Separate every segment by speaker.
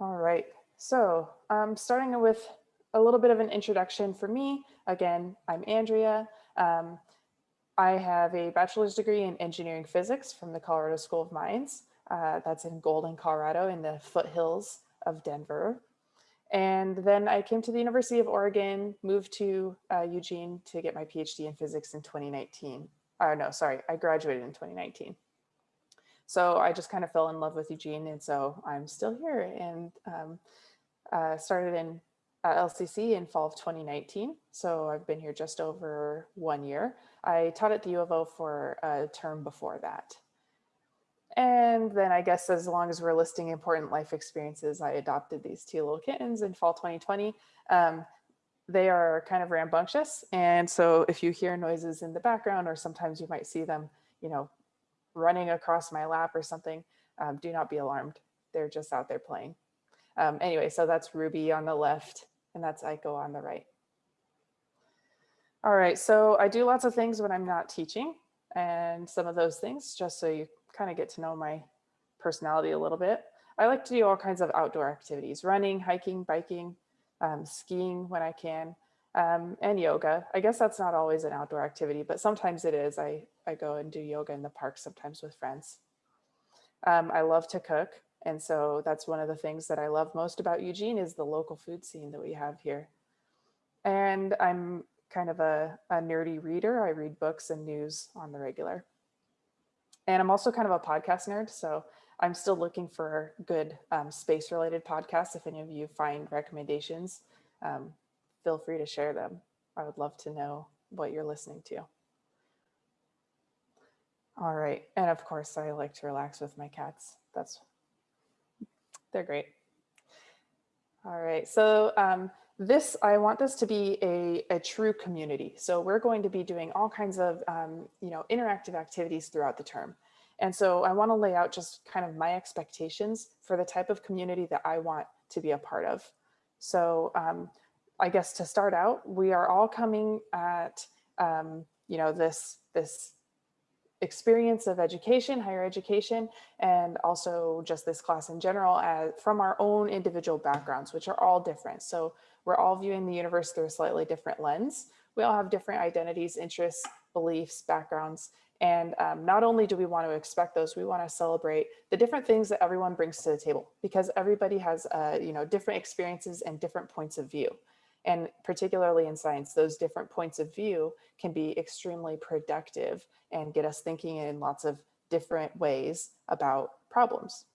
Speaker 1: All right, so um, starting with a little bit of an introduction for me. Again, I'm Andrea. Um, I have a bachelor's degree in engineering physics from the Colorado School of Mines. Uh, that's in Golden, Colorado in the foothills of Denver. And then I came to the University of Oregon, moved to uh, Eugene to get my PhD in physics in 2019. Oh, no, sorry, I graduated in 2019. So I just kind of fell in love with Eugene and so I'm still here and um, uh, started in uh, LCC in fall of 2019. So I've been here just over one year. I taught at the U of O for a term before that. And then I guess as long as we're listing important life experiences, I adopted these two little kittens in fall 2020. Um, they are kind of rambunctious. And so if you hear noises in the background, or sometimes you might see them, you know, running across my lap or something, um, do not be alarmed. They're just out there playing. Um, anyway, so that's Ruby on the left and that's Aiko on the right. All right, so I do lots of things when I'm not teaching and some of those things just so you kind of get to know my personality a little bit. I like to do all kinds of outdoor activities, running, hiking, biking, um, skiing when I can, um, and yoga. I guess that's not always an outdoor activity, but sometimes it is. I, I go and do yoga in the park sometimes with friends. Um, I love to cook. And so that's one of the things that I love most about Eugene is the local food scene that we have here. And I'm kind of a, a nerdy reader. I read books and news on the regular. And I'm also kind of a podcast nerd. So I'm still looking for good um, space related podcasts. If any of you find recommendations, um, feel free to share them. I would love to know what you're listening to. All right. And of course, I like to relax with my cats. That's, they're great. All right. So um, this, I want this to be a, a true community. So we're going to be doing all kinds of, um, you know, interactive activities throughout the term. And so I want to lay out just kind of my expectations for the type of community that I want to be a part of. So um, I guess to start out, we are all coming at, um, you know, this, this experience of education, higher education, and also just this class in general as, from our own individual backgrounds, which are all different. So we're all viewing the universe through a slightly different lens. We all have different identities, interests, beliefs, backgrounds, and um, not only do we want to expect those, we want to celebrate the different things that everyone brings to the table because everybody has, uh, you know, different experiences and different points of view. And particularly in science, those different points of view can be extremely productive and get us thinking in lots of different ways about problems.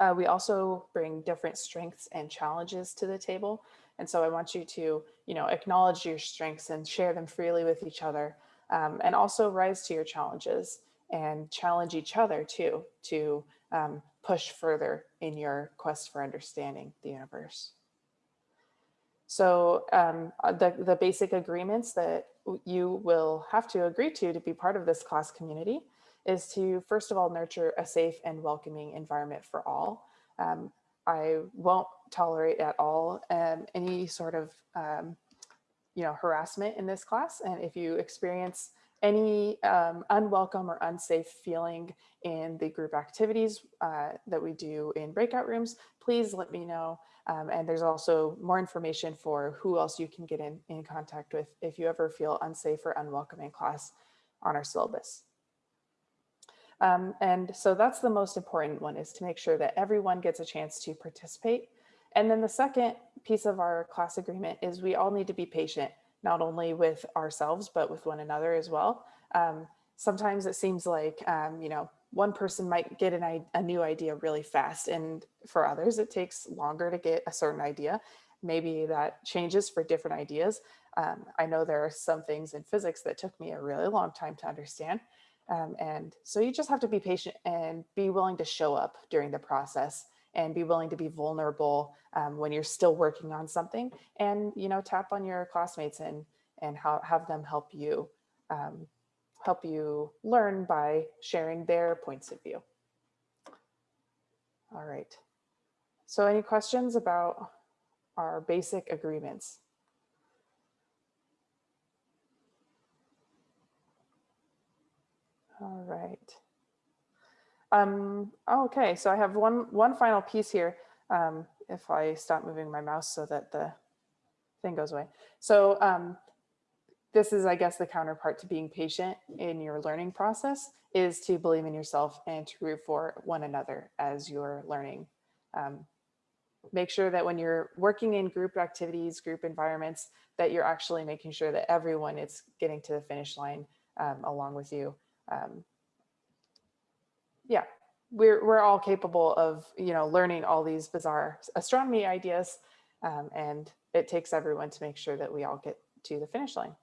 Speaker 1: Uh, we also bring different strengths and challenges to the table. And so I want you to, you know, acknowledge your strengths and share them freely with each other um, and also rise to your challenges and challenge each other too to um, push further in your quest for understanding the universe. So um, uh, the, the basic agreements that you will have to agree to to be part of this class community is to first of all nurture a safe and welcoming environment for all. Um, I won't tolerate at all um, any sort of um, you know, harassment in this class. And if you experience any um, unwelcome or unsafe feeling in the group activities uh, that we do in breakout rooms, please let me know. Um, and there's also more information for who else you can get in, in contact with if you ever feel unsafe or unwelcome in class on our syllabus. Um, and so that's the most important one is to make sure that everyone gets a chance to participate and then the second piece of our class agreement is we all need to be patient, not only with ourselves, but with one another as well. Um, sometimes it seems like, um, you know, one person might get an, a new idea really fast. And for others, it takes longer to get a certain idea. Maybe that changes for different ideas. Um, I know there are some things in physics that took me a really long time to understand. Um, and so you just have to be patient and be willing to show up during the process and be willing to be vulnerable um, when you're still working on something and, you know, tap on your classmates and, and how, have them help you, um, help you learn by sharing their points of view. All right. So any questions about our basic agreements? All right. Um, okay, so I have one, one final piece here. um, if I stop moving my mouse so that the thing goes away. So um, this is, I guess, the counterpart to being patient in your learning process is to believe in yourself and to root for one another as you're learning. Um, make sure that when you're working in group activities, group environments, that you're actually making sure that everyone is getting to the finish line um, along with you. Um, yeah, we're, we're all capable of, you know, learning all these bizarre astronomy ideas um, and it takes everyone to make sure that we all get to the finish line.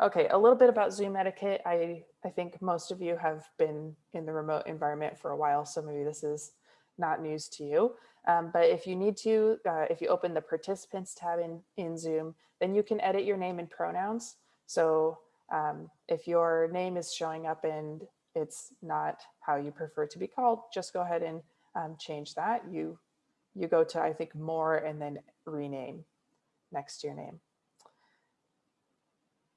Speaker 1: Okay, a little bit about Zoom etiquette. I, I think most of you have been in the remote environment for a while, so maybe this is not news to you. Um, but if you need to, uh, if you open the participants tab in, in Zoom, then you can edit your name and pronouns. So um, if your name is showing up and it's not how you prefer to be called, just go ahead and um, change that. You, you go to, I think, more and then rename next to your name.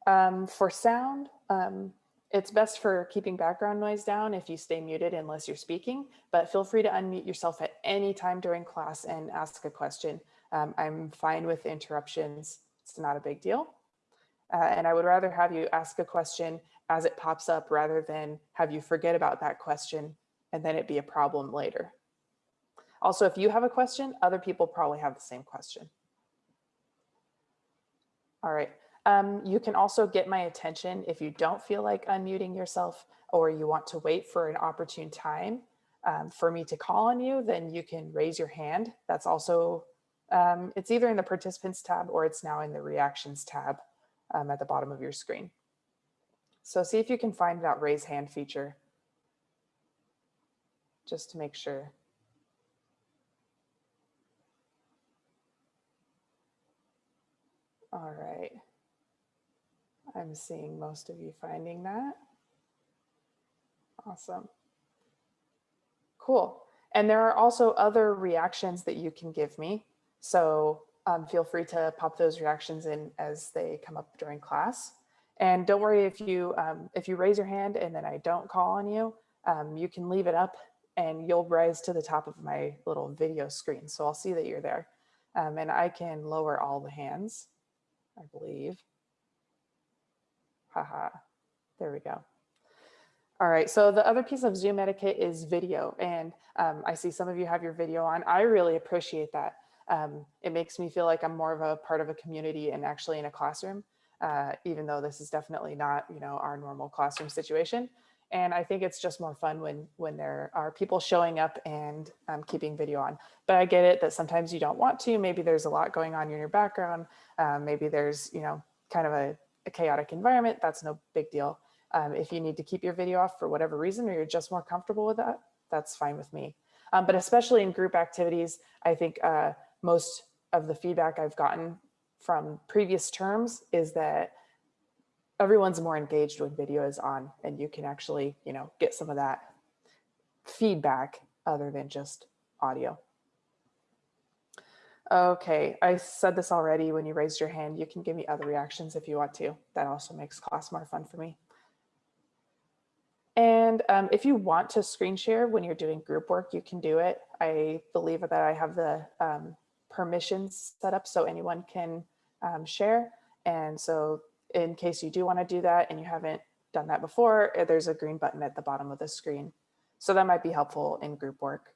Speaker 1: Um, for sound, um, it's best for keeping background noise down if you stay muted unless you're speaking, but feel free to unmute yourself at any time during class and ask a question. Um, I'm fine with interruptions. It's not a big deal. Uh, and I would rather have you ask a question as it pops up rather than have you forget about that question and then it be a problem later. Also, if you have a question, other people probably have the same question. All right. Um, you can also get my attention if you don't feel like unmuting yourself or you want to wait for an opportune time um, for me to call on you, then you can raise your hand. That's also, um, it's either in the participants tab or it's now in the reactions tab um, at the bottom of your screen. So see if you can find that raise hand feature just to make sure. All right. I'm seeing most of you finding that. Awesome. Cool. And there are also other reactions that you can give me. So um, feel free to pop those reactions in as they come up during class. And don't worry if you um, if you raise your hand and then I don't call on you, um, you can leave it up and you'll rise to the top of my little video screen. So I'll see that you're there. Um, and I can lower all the hands, I believe. Haha, there we go. All right, so the other piece of Zoom etiquette is video. And um, I see some of you have your video on. I really appreciate that. Um, it makes me feel like I'm more of a part of a community and actually in a classroom, uh, even though this is definitely not, you know, our normal classroom situation. And I think it's just more fun when when there are people showing up and um, keeping video on. But I get it that sometimes you don't want to. Maybe there's a lot going on in your background. Um, maybe there's, you know, kind of a a chaotic environment, that's no big deal. Um, if you need to keep your video off for whatever reason, or you're just more comfortable with that, that's fine with me. Um, but especially in group activities, I think uh, most of the feedback I've gotten from previous terms is that everyone's more engaged when video is on and you can actually, you know, get some of that feedback other than just audio. Okay, I said this already when you raised your hand. You can give me other reactions if you want to. That also makes class more fun for me. And um, if you want to screen share when you're doing group work, you can do it. I believe that I have the um, permissions set up so anyone can um, share. And so in case you do want to do that and you haven't done that before, eh, there's a green button at the bottom of the screen. So that might be helpful in group work.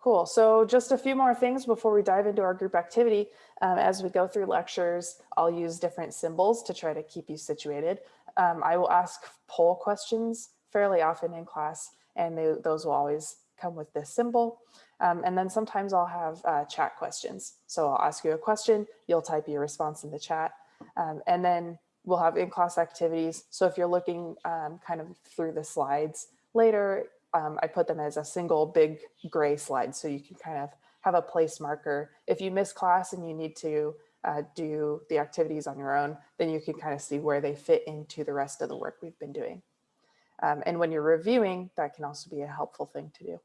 Speaker 1: Cool. So just a few more things before we dive into our group activity. Um, as we go through lectures, I'll use different symbols to try to keep you situated. Um, I will ask poll questions fairly often in class, and they, those will always come with this symbol. Um, and then sometimes I'll have uh, chat questions. So I'll ask you a question, you'll type your response in the chat, um, and then we'll have in-class activities. So if you're looking um, kind of through the slides later, um, I put them as a single big gray slide so you can kind of have a place marker. If you miss class and you need to uh, do the activities on your own, then you can kind of see where they fit into the rest of the work we've been doing. Um, and when you're reviewing, that can also be a helpful thing to do.